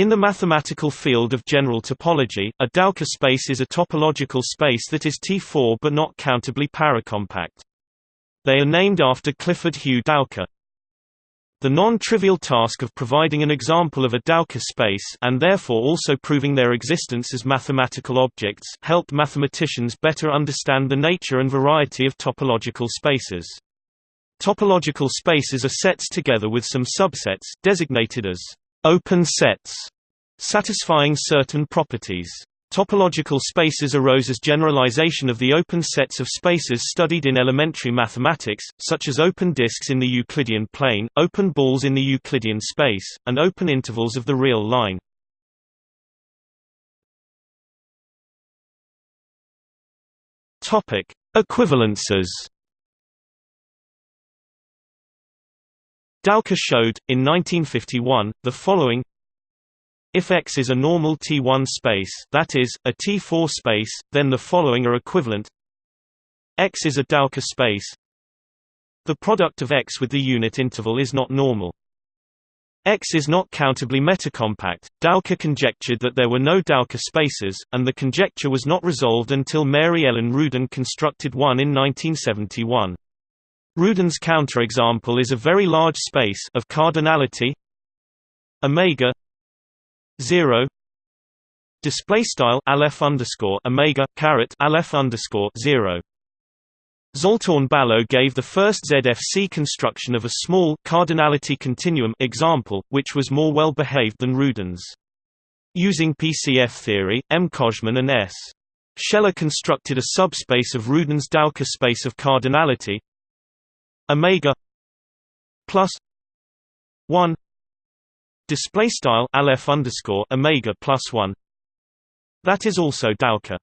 In the mathematical field of general topology, a Dowker space is a topological space that is T4 but not countably paracompact. They are named after Clifford Hugh Dowker. The non-trivial task of providing an example of a Dowker space and therefore also proving their existence as mathematical objects helped mathematicians better understand the nature and variety of topological spaces. Topological spaces are sets together with some subsets designated as open sets satisfying certain properties. Topological spaces arose as generalization of the open sets of spaces studied in elementary mathematics, such as open disks in the Euclidean plane, open balls in the Euclidean space, and open intervals of the real line. Equivalences. Dowker showed, in 1951, the following if X is a normal T1 space that is, a T4 space, then the following are equivalent X is a Dowker space The product of X with the unit interval is not normal. X is not countably metacompact. Dowker conjectured that there were no Dowker spaces, and the conjecture was not resolved until Mary Ellen Rudin constructed one in 1971. Rudin's counterexample is a very large space of cardinality omega 0 display style aleph underscore omega caret aleph underscore 0 Zoltán Balogh gave the first ZFC construction of a small cardinality continuum example, which was more well behaved than Rudin's. Using PCF theory, M. Kojman and S. Shelah constructed a subspace of Rudin's Dowker space of cardinality omega plus 1 display style aleph underscore omega plus one. That is also Dowker.